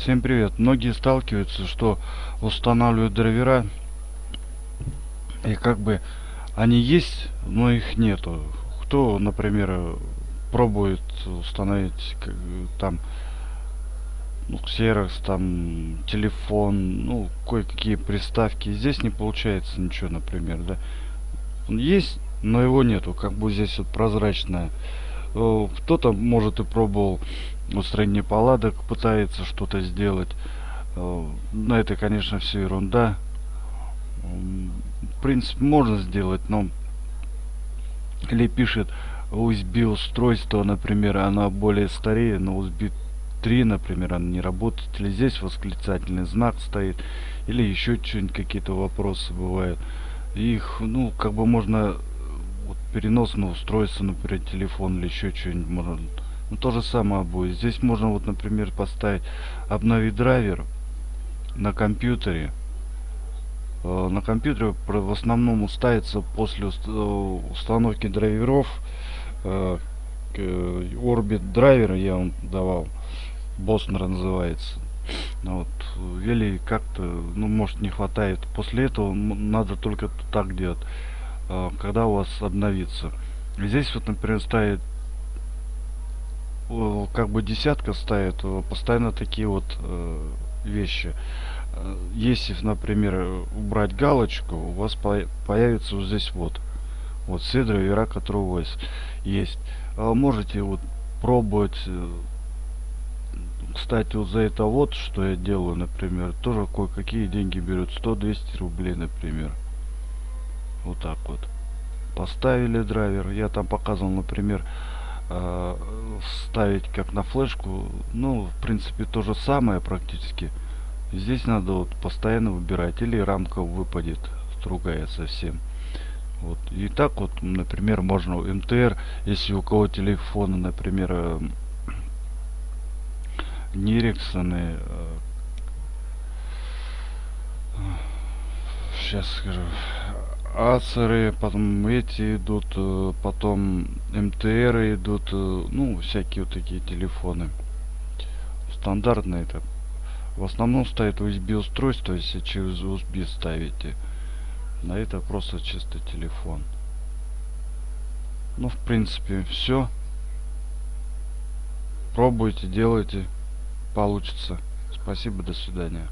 Всем привет. Многие сталкиваются, что устанавливают драйвера и как бы они есть, но их нету. Кто, например, пробует установить там ну, Xerox, там телефон, ну, кое-какие приставки. Здесь не получается ничего, например, да. Он есть, но его нету, как бы здесь вот прозрачная. Э, кто-то, может, и пробовал устранение паладок, пытается что-то сделать. Э, но это, конечно, все ерунда. В принципе, можно сделать, но или пишет USB устройство, например, она более старее, но USB 3, например, она не работает, или здесь восклицательный знак стоит, или еще что-нибудь, какие-то вопросы бывают. Их, ну, как бы можно вот, переносное устройство, например, телефон или еще что-нибудь можно ну, то же самое будет. Здесь можно, вот, например, поставить обновить драйвер на компьютере. Э, на компьютере в основном ставится после э, установки драйверов э, Orbit драйвер я вам давал. Боснер называется. Вот. Или как-то, ну, может, не хватает. После этого надо только так делать, когда у вас обновится. Здесь вот, например, ставит как бы десятка ставит постоянно такие вот э, вещи. Э, если например убрать галочку у вас по появится вот здесь вот вот драйвера которые у вас есть. А можете вот пробовать э, кстати вот за это вот что я делаю например тоже кое-какие деньги берут 100-200 рублей например вот так вот. Поставили драйвер. Я там показывал например э, ставить как на флешку. Ну в принципе то же самое практически. Здесь надо вот постоянно выбирать. Или рамка выпадет другая совсем. Вот. И так вот например можно мтр. Если у кого телефона например э, не Эриксоны э, сейчас скажу ацеры потом эти идут э, потом мтр идут э, ну всякие вот такие телефоны. Стандартные это. В основном стоит usb устройство если через usb ставите. На это просто чисто телефон. Ну в принципе все пробуйте делайте получится. Спасибо до свидания